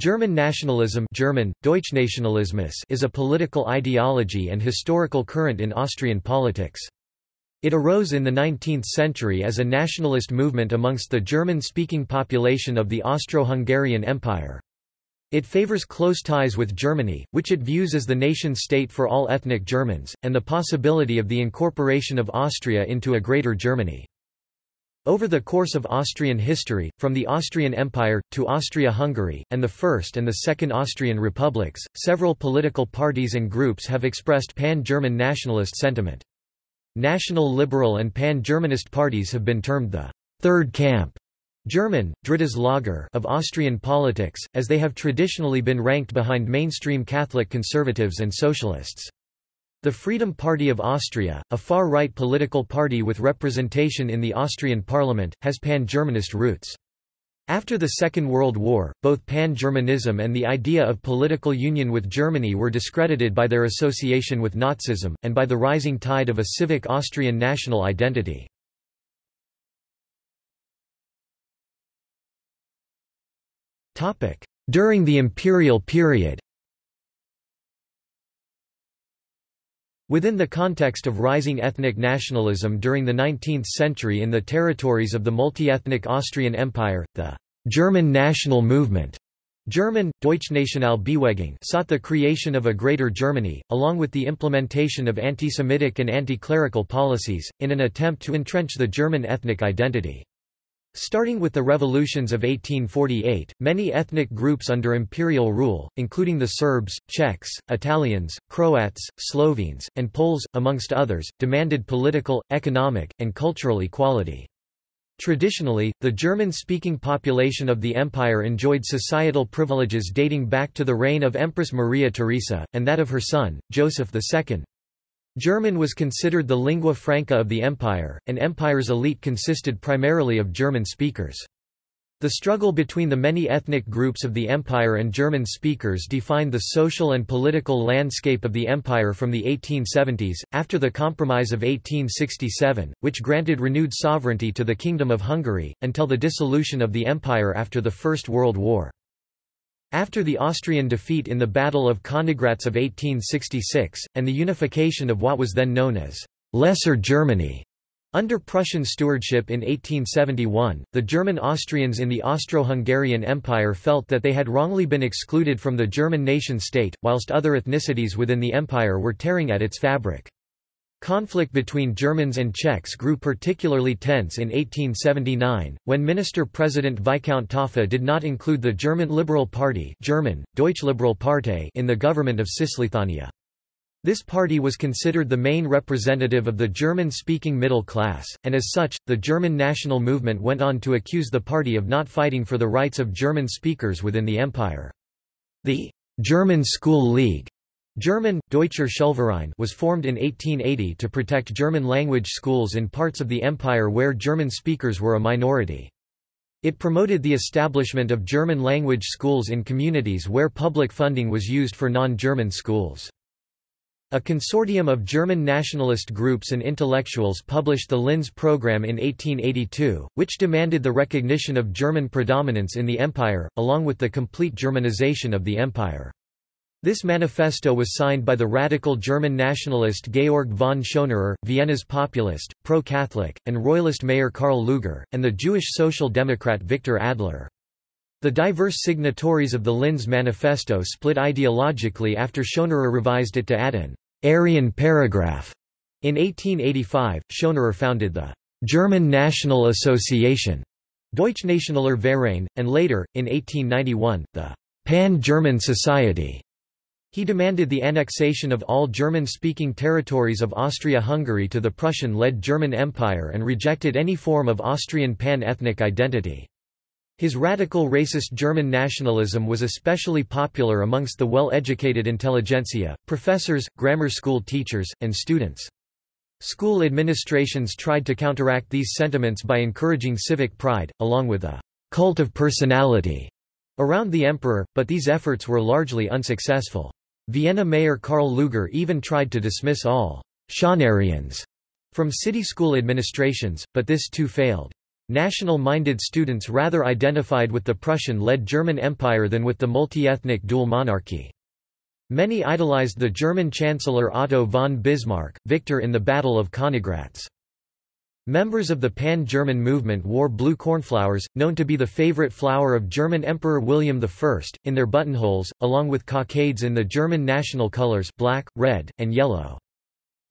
German nationalism German, Deutschnationalismus is a political ideology and historical current in Austrian politics. It arose in the 19th century as a nationalist movement amongst the German-speaking population of the Austro-Hungarian Empire. It favors close ties with Germany, which it views as the nation-state for all ethnic Germans, and the possibility of the incorporation of Austria into a Greater Germany. Over the course of Austrian history, from the Austrian Empire, to Austria-Hungary, and the First and the Second Austrian Republics, several political parties and groups have expressed pan-German nationalist sentiment. National liberal and pan-Germanist parties have been termed the Third Camp German, Drittes Lager of Austrian politics, as they have traditionally been ranked behind mainstream Catholic conservatives and socialists. The Freedom Party of Austria, a far-right political party with representation in the Austrian parliament, has pan-Germanist roots. After the Second World War, both pan-Germanism and the idea of political union with Germany were discredited by their association with Nazism, and by the rising tide of a civic Austrian national identity. During the imperial period Within the context of rising ethnic nationalism during the 19th century in the territories of the multi-ethnic Austrian Empire, the German national movement German, Deutschnationalbewegung sought the creation of a Greater Germany, along with the implementation of anti-Semitic and anti-clerical policies, in an attempt to entrench the German ethnic identity. Starting with the revolutions of 1848, many ethnic groups under imperial rule, including the Serbs, Czechs, Italians, Croats, Slovenes, and Poles, amongst others, demanded political, economic, and cultural equality. Traditionally, the German-speaking population of the empire enjoyed societal privileges dating back to the reign of Empress Maria Theresa, and that of her son, Joseph II. German was considered the lingua franca of the empire, and empire's elite consisted primarily of German speakers. The struggle between the many ethnic groups of the empire and German speakers defined the social and political landscape of the empire from the 1870s, after the Compromise of 1867, which granted renewed sovereignty to the Kingdom of Hungary, until the dissolution of the empire after the First World War. After the Austrian defeat in the Battle of Königgrätz of 1866, and the unification of what was then known as Lesser Germany, under Prussian stewardship in 1871, the German Austrians in the Austro-Hungarian Empire felt that they had wrongly been excluded from the German nation-state, whilst other ethnicities within the empire were tearing at its fabric. Conflict between Germans and Czechs grew particularly tense in 1879, when Minister-President Viscount Taaffe did not include the German Liberal Party German, Partei in the government of Cisleithania. This party was considered the main representative of the German-speaking middle class, and as such, the German national movement went on to accuse the party of not fighting for the rights of German speakers within the empire. The German School League German, Deutscher Schulverein was formed in 1880 to protect German-language schools in parts of the empire where German speakers were a minority. It promoted the establishment of German-language schools in communities where public funding was used for non-German schools. A consortium of German nationalist groups and intellectuals published the Linz Programme in 1882, which demanded the recognition of German predominance in the empire, along with the complete Germanization of the empire. This manifesto was signed by the radical German nationalist Georg von Schonerer, Vienna's populist, pro-Catholic, and royalist mayor Karl Lueger, and the Jewish social democrat Victor Adler. The diverse signatories of the Linz Manifesto split ideologically after Schonerer revised it to add an Aryan paragraph. In 1885, Schonerer founded the German National Association, Deutschnationaler Verein, and later, in 1891, the Pan-German Society. He demanded the annexation of all German-speaking territories of Austria-Hungary to the Prussian-led German Empire and rejected any form of Austrian pan-ethnic identity. His radical racist German nationalism was especially popular amongst the well-educated intelligentsia, professors, grammar school teachers, and students. School administrations tried to counteract these sentiments by encouraging civic pride, along with a cult of personality around the emperor, but these efforts were largely unsuccessful. Vienna mayor Karl Lueger even tried to dismiss all Schonerians from city school administrations, but this too failed. national-minded students rather identified with the Prussian-led German Empire than with the multi-ethnic dual monarchy. Many idolized the German Chancellor Otto von Bismarck, victor in the Battle of Königgrätz. Members of the Pan-German movement wore blue cornflowers, known to be the favorite flower of German Emperor William I, in their buttonholes, along with cockades in the German national colors black, red, and yellow.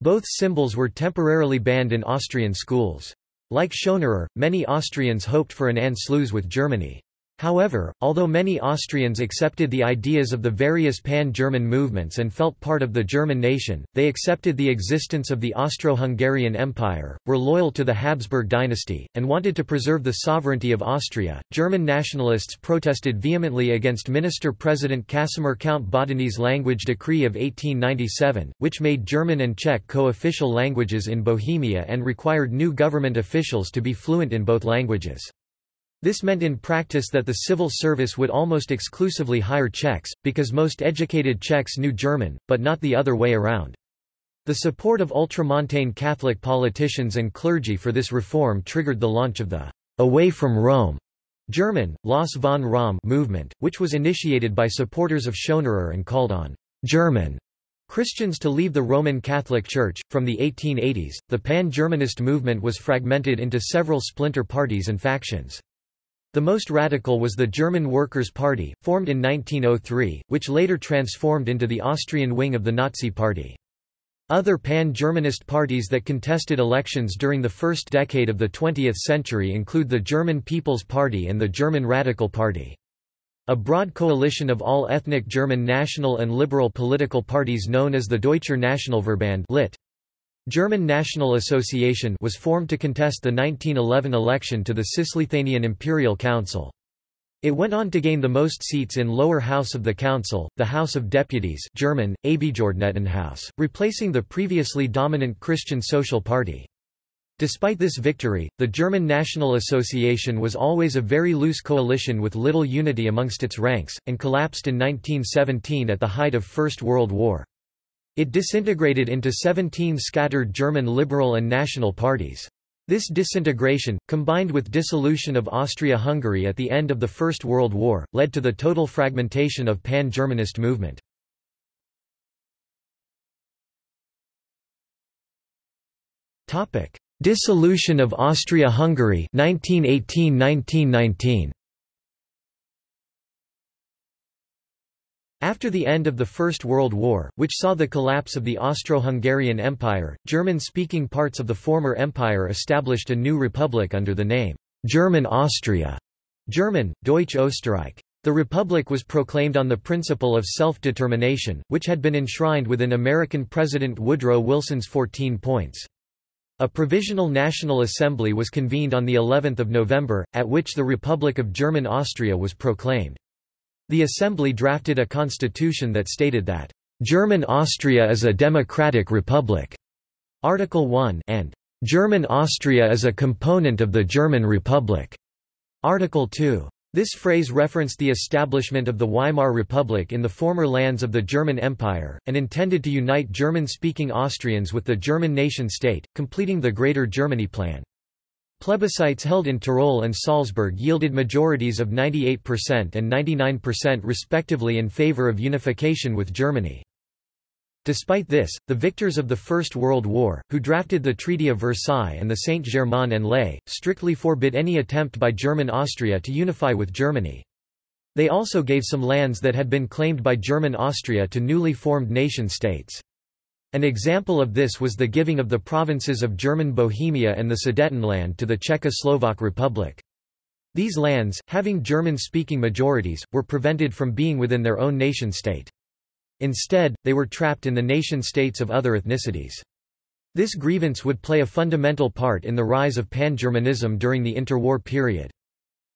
Both symbols were temporarily banned in Austrian schools. Like Schonerer, many Austrians hoped for an Anschluss with Germany. However, although many Austrians accepted the ideas of the various pan-German movements and felt part of the German nation, they accepted the existence of the Austro-Hungarian Empire, were loyal to the Habsburg dynasty, and wanted to preserve the sovereignty of Austria. German nationalists protested vehemently against Minister-President Casimir Count Badeni's language decree of 1897, which made German and Czech co-official languages in Bohemia and required new government officials to be fluent in both languages. This meant in practice that the civil service would almost exclusively hire Czechs, because most educated Czechs knew German, but not the other way around. The support of ultramontane Catholic politicians and clergy for this reform triggered the launch of the Away from Rome German, Los von Rom movement, which was initiated by supporters of Schonerer and called on German Christians to leave the Roman Catholic Church. From the 1880s, the pan-Germanist movement was fragmented into several splinter parties and factions. The most radical was the German Workers' Party, formed in 1903, which later transformed into the Austrian wing of the Nazi Party. Other pan-Germanist parties that contested elections during the first decade of the 20th century include the German People's Party and the German Radical Party. A broad coalition of all ethnic German national and liberal political parties known as the Deutscher Nationalverband lit. German National Association was formed to contest the 1911 election to the Cisleithanian Imperial Council. It went on to gain the most seats in lower house of the council, the House of Deputies German, Abgeordnetenhaus, replacing the previously dominant Christian Social Party. Despite this victory, the German National Association was always a very loose coalition with little unity amongst its ranks, and collapsed in 1917 at the height of First World War. It disintegrated into 17 scattered German liberal and national parties. This disintegration, combined with dissolution of Austria-Hungary at the end of the First World War, led to the total fragmentation of pan-Germanist movement. Dissolution of Austria-Hungary 1918–1919 After the end of the First World War, which saw the collapse of the Austro-Hungarian Empire, German-speaking parts of the former empire established a new republic under the name, German Austria, German, Deutsch Österreich. The republic was proclaimed on the principle of self-determination, which had been enshrined within American President Woodrow Wilson's 14 points. A provisional National Assembly was convened on the 11th of November, at which the Republic of German Austria was proclaimed. The Assembly drafted a constitution that stated that, "...German Austria is a democratic republic", Article 1 and "...German Austria is a component of the German Republic", Article 2. This phrase referenced the establishment of the Weimar Republic in the former lands of the German Empire, and intended to unite German-speaking Austrians with the German nation-state, completing the Greater Germany Plan. Plebiscites held in Tyrol and Salzburg yielded majorities of 98% and 99% respectively in favor of unification with Germany. Despite this, the victors of the First World War, who drafted the Treaty of Versailles and the Saint-Germain-en-Laye, strictly forbid any attempt by German Austria to unify with Germany. They also gave some lands that had been claimed by German Austria to newly formed nation-states. An example of this was the giving of the provinces of German Bohemia and the Sudetenland to the Czechoslovak Republic. These lands, having German-speaking majorities, were prevented from being within their own nation-state. Instead, they were trapped in the nation-states of other ethnicities. This grievance would play a fundamental part in the rise of pan-Germanism during the interwar period.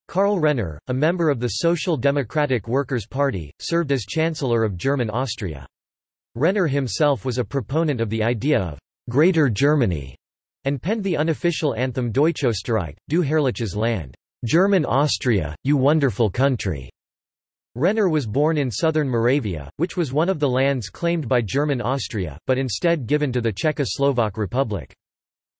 Karl Renner, a member of the Social Democratic Workers' Party, served as Chancellor of German Austria. Renner himself was a proponent of the idea of «Greater Germany» and penned the unofficial anthem Deutschösterreich, Du herrliches Land, German Austria, you wonderful country. Renner was born in southern Moravia, which was one of the lands claimed by German Austria, but instead given to the Czechoslovak Republic.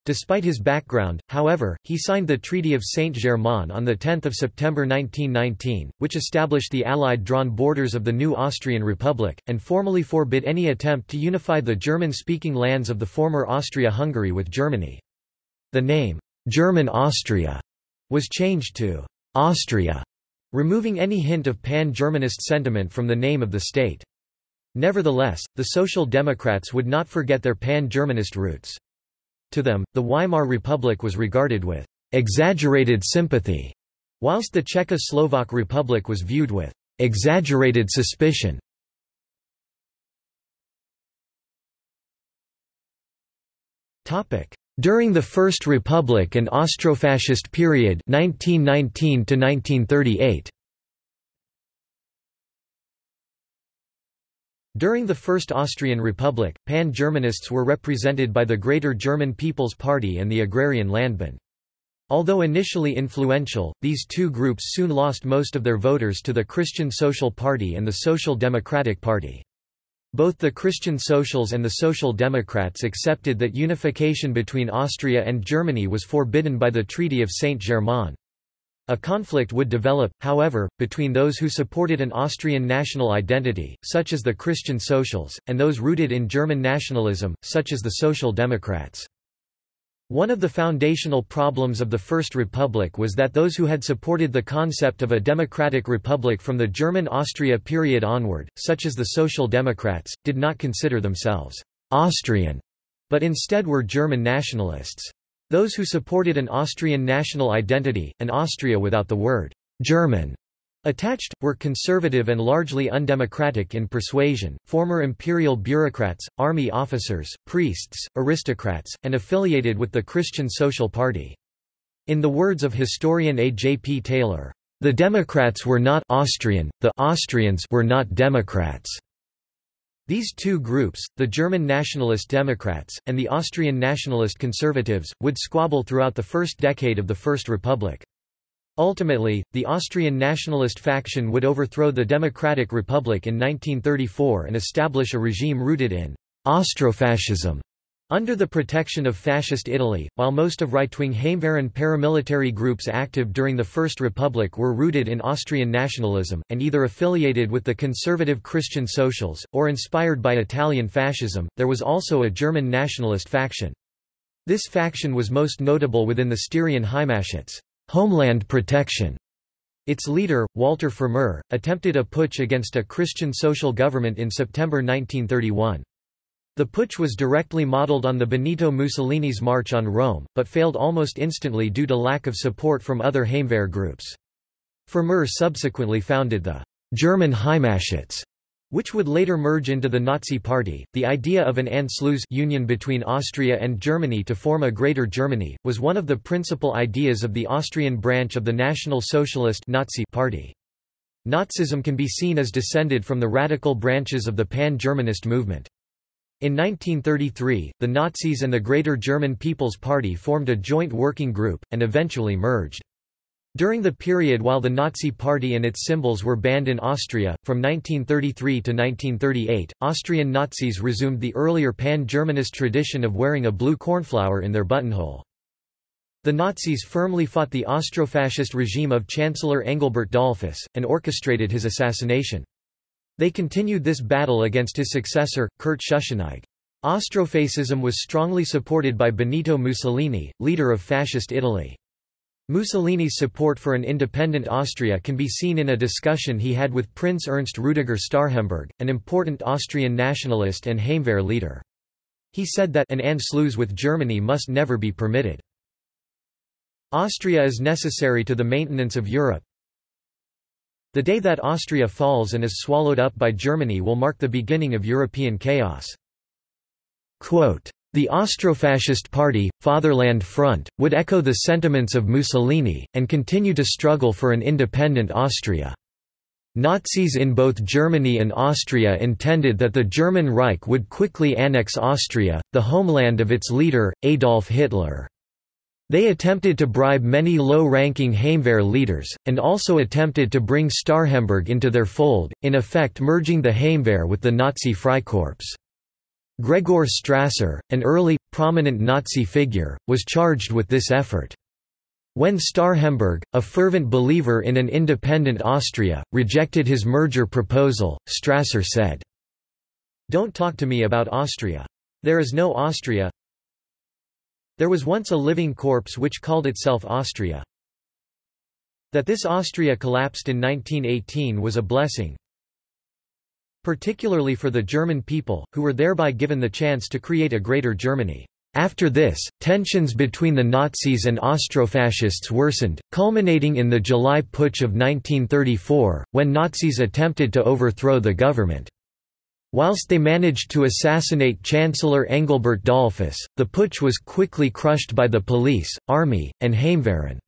Despite his background, however, he signed the Treaty of Saint-Germain on 10 September 1919, which established the Allied drawn borders of the new Austrian Republic, and formally forbid any attempt to unify the German-speaking lands of the former Austria-Hungary with Germany. The name, German Austria, was changed to Austria, removing any hint of pan-Germanist sentiment from the name of the state. Nevertheless, the Social Democrats would not forget their pan-Germanist roots. To them, the Weimar Republic was regarded with exaggerated sympathy, whilst the Czechoslovak Republic was viewed with exaggerated suspicion. During the First Republic and Austrofascist period 1919 1938. During the First Austrian Republic, pan-Germanists were represented by the Greater German People's Party and the Agrarian Landbund. Although initially influential, these two groups soon lost most of their voters to the Christian Social Party and the Social Democratic Party. Both the Christian Socials and the Social Democrats accepted that unification between Austria and Germany was forbidden by the Treaty of Saint-Germain. A conflict would develop, however, between those who supported an Austrian national identity, such as the Christian Socials, and those rooted in German nationalism, such as the Social Democrats. One of the foundational problems of the First Republic was that those who had supported the concept of a democratic republic from the German Austria period onward, such as the Social Democrats, did not consider themselves Austrian, but instead were German nationalists. Those who supported an Austrian national identity, an Austria without the word German attached, were conservative and largely undemocratic in persuasion, former imperial bureaucrats, army officers, priests, aristocrats, and affiliated with the Christian Social Party. In the words of historian A. J. P. Taylor, "...the Democrats were not Austrian, the Austrians were not Democrats." These two groups, the German Nationalist Democrats, and the Austrian Nationalist Conservatives, would squabble throughout the first decade of the First Republic. Ultimately, the Austrian nationalist faction would overthrow the Democratic Republic in 1934 and establish a regime rooted in Austrofascism under the protection of Fascist Italy, while most of right-wing Heimwehren paramilitary groups active during the First Republic were rooted in Austrian nationalism, and either affiliated with the conservative Christian Socials, or inspired by Italian fascism, there was also a German nationalist faction. This faction was most notable within the Styrian Heimatschutz homeland protection". Its leader, Walter Pfrimer, attempted a putsch against a Christian social government in September 1931. The putsch was directly modeled on the Benito Mussolini's March on Rome, but failed almost instantly due to lack of support from other Heimwehr groups. Pfrimer subsequently founded the German Heimatschutz, which would later merge into the Nazi Party. The idea of an Anschluss union between Austria and Germany to form a Greater Germany was one of the principal ideas of the Austrian branch of the National Socialist Nazi Party. Nazism can be seen as descended from the radical branches of the pan-Germanist movement. In 1933, the Nazis and the Greater German People's Party formed a joint working group, and eventually merged. During the period while the Nazi Party and its symbols were banned in Austria, from 1933 to 1938, Austrian Nazis resumed the earlier pan-Germanist tradition of wearing a blue cornflower in their buttonhole. The Nazis firmly fought the Austrofascist regime of Chancellor Engelbert Dollfuss, and orchestrated his assassination. They continued this battle against his successor, Kurt Schuschnigg. Austrofascism was strongly supported by Benito Mussolini, leader of Fascist Italy. Mussolini's support for an independent Austria can be seen in a discussion he had with Prince Ernst Rudiger Starhemberg, an important Austrian nationalist and Heimwehr leader. He said that an Anschluss with Germany must never be permitted. Austria is necessary to the maintenance of Europe, the day that Austria falls and is swallowed up by Germany will mark the beginning of European chaos. Quote, the Austrofascist Party, Fatherland Front, would echo the sentiments of Mussolini, and continue to struggle for an independent Austria. Nazis in both Germany and Austria intended that the German Reich would quickly annex Austria, the homeland of its leader, Adolf Hitler. They attempted to bribe many low-ranking Heimwehr leaders, and also attempted to bring Starhemberg into their fold, in effect merging the Heimwehr with the Nazi Freikorps. Gregor Strasser, an early, prominent Nazi figure, was charged with this effort. When Starhemberg, a fervent believer in an independent Austria, rejected his merger proposal, Strasser said, Don't talk to me about Austria. There is no Austria. There was once a living corpse which called itself Austria. That this Austria collapsed in 1918 was a blessing, particularly for the German people, who were thereby given the chance to create a greater Germany. After this, tensions between the Nazis and Austrofascists worsened, culminating in the July Putsch of 1934, when Nazis attempted to overthrow the government. Whilst they managed to assassinate Chancellor Engelbert Dollfuss, the putsch was quickly crushed by the police, army, and Heimwehren.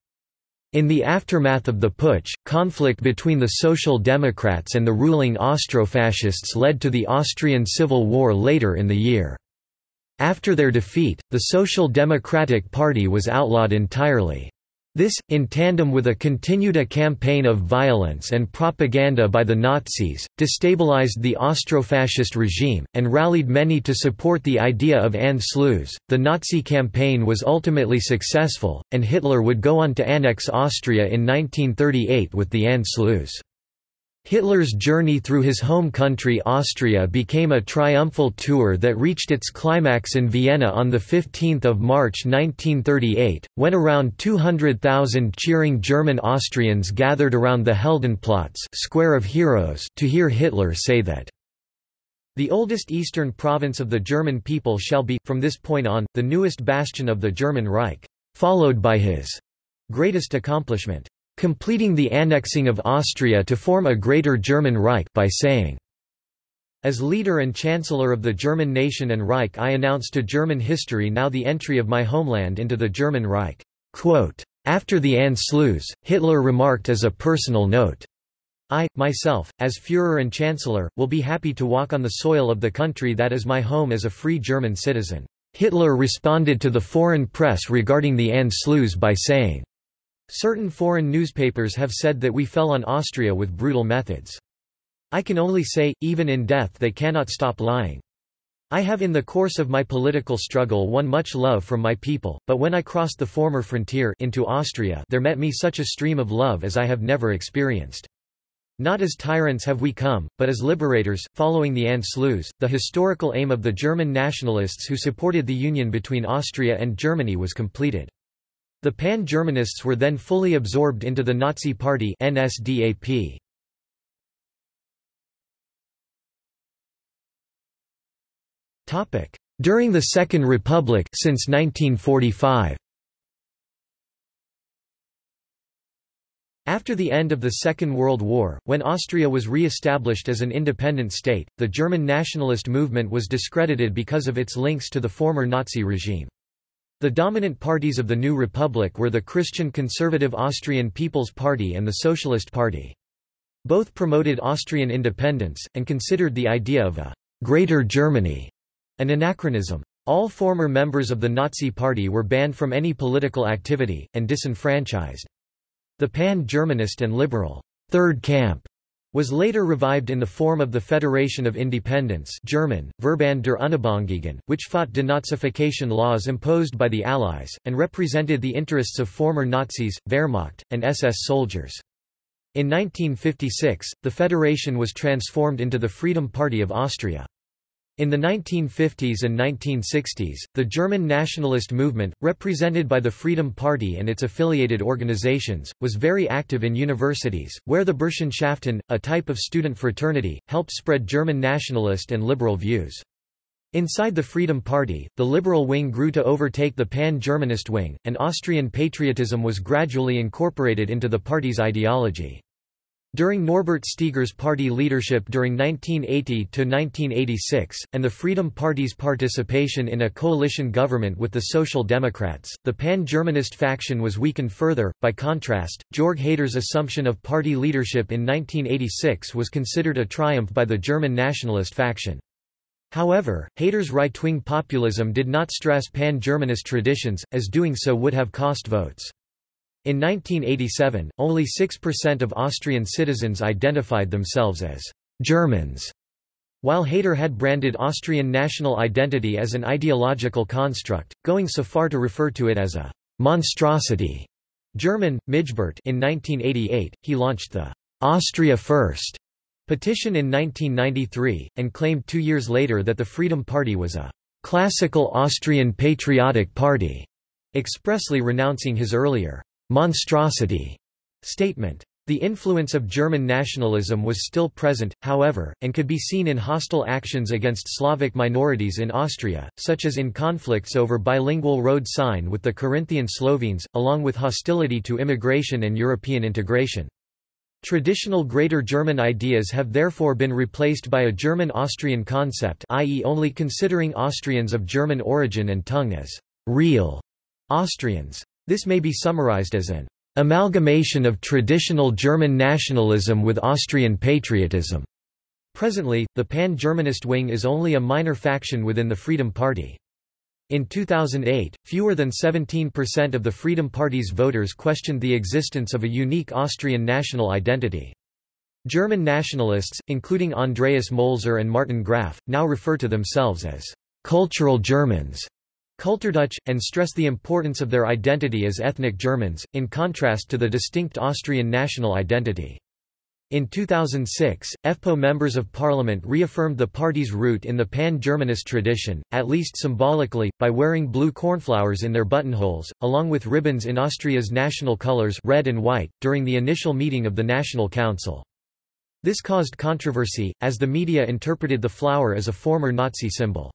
In the aftermath of the putsch, conflict between the Social Democrats and the ruling Austrofascists led to the Austrian Civil War later in the year. After their defeat, the Social Democratic Party was outlawed entirely. This, in tandem with a continued a campaign of violence and propaganda by the Nazis, destabilized the Austrofascist regime, and rallied many to support the idea of Anschluss. The Nazi campaign was ultimately successful, and Hitler would go on to annex Austria in 1938 with the Anschluss. Hitler's journey through his home country Austria became a triumphal tour that reached its climax in Vienna on 15 March 1938, when around 200,000 cheering German Austrians gathered around the Heldenplatz Square of Heroes to hear Hitler say that the oldest eastern province of the German people shall be, from this point on, the newest bastion of the German Reich, followed by his greatest accomplishment, completing the annexing of Austria to form a Greater German Reich by saying, As leader and chancellor of the German nation and Reich I announce to German history now the entry of my homeland into the German Reich." Quote, After the Anschluss, Hitler remarked as a personal note, I, myself, as Führer and Chancellor, will be happy to walk on the soil of the country that is my home as a free German citizen. Hitler responded to the foreign press regarding the Anschluss by saying, Certain foreign newspapers have said that we fell on Austria with brutal methods. I can only say, even in death they cannot stop lying. I have in the course of my political struggle won much love from my people, but when I crossed the former frontier into Austria there met me such a stream of love as I have never experienced. Not as tyrants have we come, but as liberators. Following the Anschluss, the historical aim of the German nationalists who supported the union between Austria and Germany was completed. The Pan-Germanists were then fully absorbed into the Nazi Party NSDAP. During the Second Republic since 1945. After the end of the Second World War, when Austria was re-established as an independent state, the German nationalist movement was discredited because of its links to the former Nazi regime. The dominant parties of the new republic were the Christian conservative Austrian People's Party and the Socialist Party. Both promoted Austrian independence, and considered the idea of a «Greater Germany» an anachronism. All former members of the Nazi Party were banned from any political activity, and disenfranchised. The pan-Germanist and liberal Third Camp was later revived in the form of the Federation of Independence German, Verband der Unabhängigen, which fought denazification laws imposed by the Allies, and represented the interests of former Nazis, Wehrmacht, and SS soldiers. In 1956, the federation was transformed into the Freedom Party of Austria. In the 1950s and 1960s, the German nationalist movement, represented by the Freedom Party and its affiliated organizations, was very active in universities, where the Burschenschaften, a type of student fraternity, helped spread German nationalist and liberal views. Inside the Freedom Party, the liberal wing grew to overtake the pan-Germanist wing, and Austrian patriotism was gradually incorporated into the party's ideology. During Norbert Steger's party leadership during 1980–1986, and the Freedom Party's participation in a coalition government with the Social Democrats, the pan-Germanist faction was weakened further. By contrast, Jörg Haider's assumption of party leadership in 1986 was considered a triumph by the German nationalist faction. However, Haider's right-wing populism did not stress pan-Germanist traditions, as doing so would have cost votes. In 1987, only 6% of Austrian citizens identified themselves as Germans. While Haider had branded Austrian national identity as an ideological construct, going so far to refer to it as a monstrosity, German, Missgeburt in 1988, he launched the Austria First petition in 1993, and claimed two years later that the Freedom Party was a classical Austrian patriotic party, expressly renouncing his earlier monstrosity statement. The influence of German nationalism was still present, however, and could be seen in hostile actions against Slavic minorities in Austria, such as in conflicts over bilingual road sign with the Carinthian Slovenes, along with hostility to immigration and European integration. Traditional Greater German ideas have therefore been replaced by a German-Austrian concept i.e. only considering Austrians of German origin and tongue as real Austrians. This may be summarized as an amalgamation of traditional German nationalism with Austrian patriotism. Presently, the pan-Germanist wing is only a minor faction within the Freedom Party. In 2008, fewer than 17% of the Freedom Party's voters questioned the existence of a unique Austrian national identity. German nationalists, including Andreas Mölzer and Martin Graf, now refer to themselves as cultural Germans. Kulturdeutsche, and stress the importance of their identity as ethnic Germans, in contrast to the distinct Austrian national identity. In 2006, FPÖ members of parliament reaffirmed the party's root in the pan-Germanist tradition, at least symbolically, by wearing blue cornflowers in their buttonholes, along with ribbons in Austria's national colours red and white, during the initial meeting of the National Council. This caused controversy, as the media interpreted the flower as a former Nazi symbol.